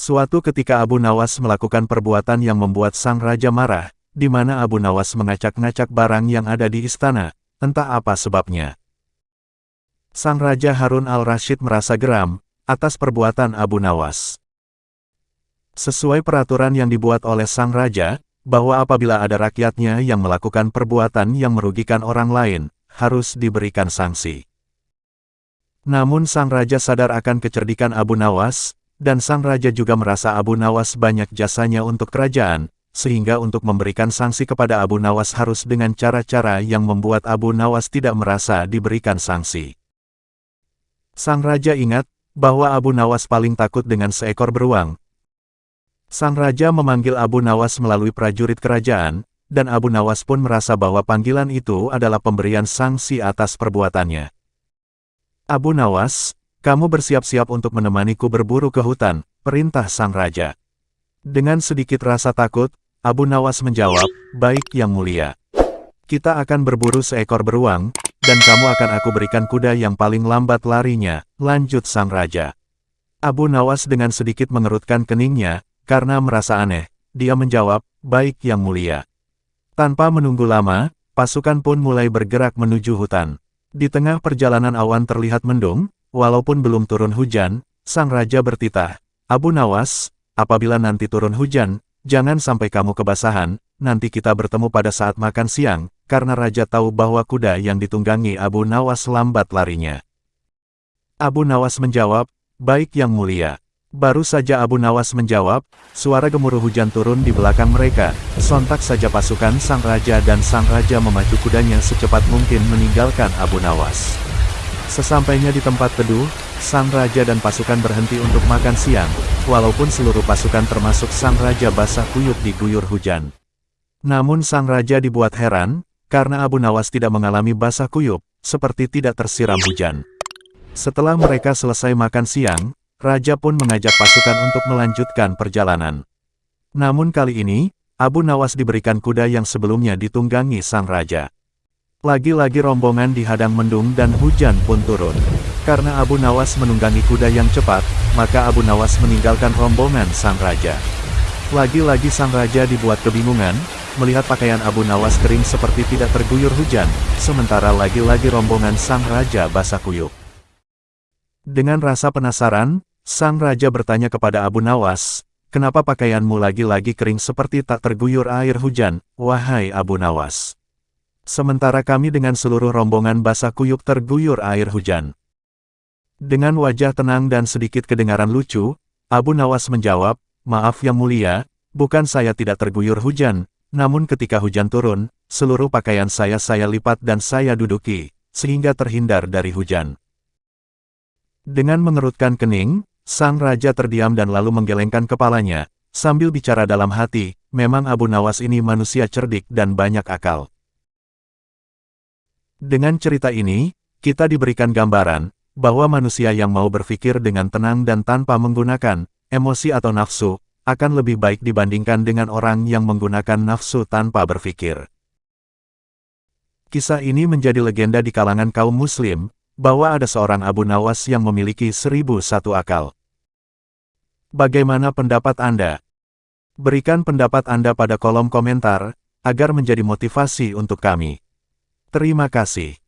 Suatu ketika Abu Nawas melakukan perbuatan yang membuat sang raja marah, di mana Abu Nawas mengacak-ngacak barang yang ada di istana, entah apa sebabnya. Sang Raja Harun al-Rashid merasa geram, atas perbuatan Abu Nawas. Sesuai peraturan yang dibuat oleh Sang Raja, bahwa apabila ada rakyatnya yang melakukan perbuatan yang merugikan orang lain, harus diberikan sanksi. Namun Sang Raja sadar akan kecerdikan Abu Nawas, dan sang raja juga merasa Abu Nawas banyak jasanya untuk kerajaan, sehingga untuk memberikan sanksi kepada Abu Nawas harus dengan cara-cara yang membuat Abu Nawas tidak merasa diberikan sanksi. Sang raja ingat, bahwa Abu Nawas paling takut dengan seekor beruang. Sang raja memanggil Abu Nawas melalui prajurit kerajaan, dan Abu Nawas pun merasa bahwa panggilan itu adalah pemberian sanksi atas perbuatannya. Abu Nawas, kamu bersiap-siap untuk menemaniku berburu ke hutan, perintah sang raja. Dengan sedikit rasa takut, Abu Nawas menjawab, baik yang mulia. Kita akan berburu seekor beruang, dan kamu akan aku berikan kuda yang paling lambat larinya, lanjut sang raja. Abu Nawas dengan sedikit mengerutkan keningnya, karena merasa aneh, dia menjawab, baik yang mulia. Tanpa menunggu lama, pasukan pun mulai bergerak menuju hutan. Di tengah perjalanan awan terlihat mendung, Walaupun belum turun hujan, sang raja bertitah, Abu Nawas, apabila nanti turun hujan, jangan sampai kamu kebasahan, nanti kita bertemu pada saat makan siang, karena raja tahu bahwa kuda yang ditunggangi Abu Nawas lambat larinya. Abu Nawas menjawab, baik yang mulia. Baru saja Abu Nawas menjawab, suara gemuruh hujan turun di belakang mereka, sontak saja pasukan sang raja dan sang raja memacu kudanya secepat mungkin meninggalkan Abu Nawas. Sesampainya di tempat teduh, sang raja dan pasukan berhenti untuk makan siang, walaupun seluruh pasukan termasuk sang raja basah kuyup diguyur hujan. Namun sang raja dibuat heran, karena Abu Nawas tidak mengalami basah kuyup, seperti tidak tersiram hujan. Setelah mereka selesai makan siang, raja pun mengajak pasukan untuk melanjutkan perjalanan. Namun kali ini, Abu Nawas diberikan kuda yang sebelumnya ditunggangi sang raja. Lagi-lagi rombongan dihadang mendung dan hujan pun turun. Karena Abu Nawas menunggangi kuda yang cepat, maka Abu Nawas meninggalkan rombongan sang raja. Lagi-lagi sang raja dibuat kebingungan, melihat pakaian Abu Nawas kering seperti tidak terguyur hujan, sementara lagi-lagi rombongan sang raja basah kuyup. Dengan rasa penasaran, sang raja bertanya kepada Abu Nawas, kenapa pakaianmu lagi-lagi kering seperti tak terguyur air hujan, wahai Abu Nawas? Sementara kami dengan seluruh rombongan basah kuyup terguyur air hujan. Dengan wajah tenang dan sedikit kedengaran lucu, Abu Nawas menjawab, Maaf yang mulia, bukan saya tidak terguyur hujan, namun ketika hujan turun, seluruh pakaian saya saya lipat dan saya duduki, sehingga terhindar dari hujan. Dengan mengerutkan kening, sang raja terdiam dan lalu menggelengkan kepalanya, sambil bicara dalam hati, memang Abu Nawas ini manusia cerdik dan banyak akal. Dengan cerita ini, kita diberikan gambaran, bahwa manusia yang mau berpikir dengan tenang dan tanpa menggunakan emosi atau nafsu, akan lebih baik dibandingkan dengan orang yang menggunakan nafsu tanpa berpikir. Kisah ini menjadi legenda di kalangan kaum muslim, bahwa ada seorang Abu Nawas yang memiliki seribu satu akal. Bagaimana pendapat Anda? Berikan pendapat Anda pada kolom komentar, agar menjadi motivasi untuk kami. Terima kasih.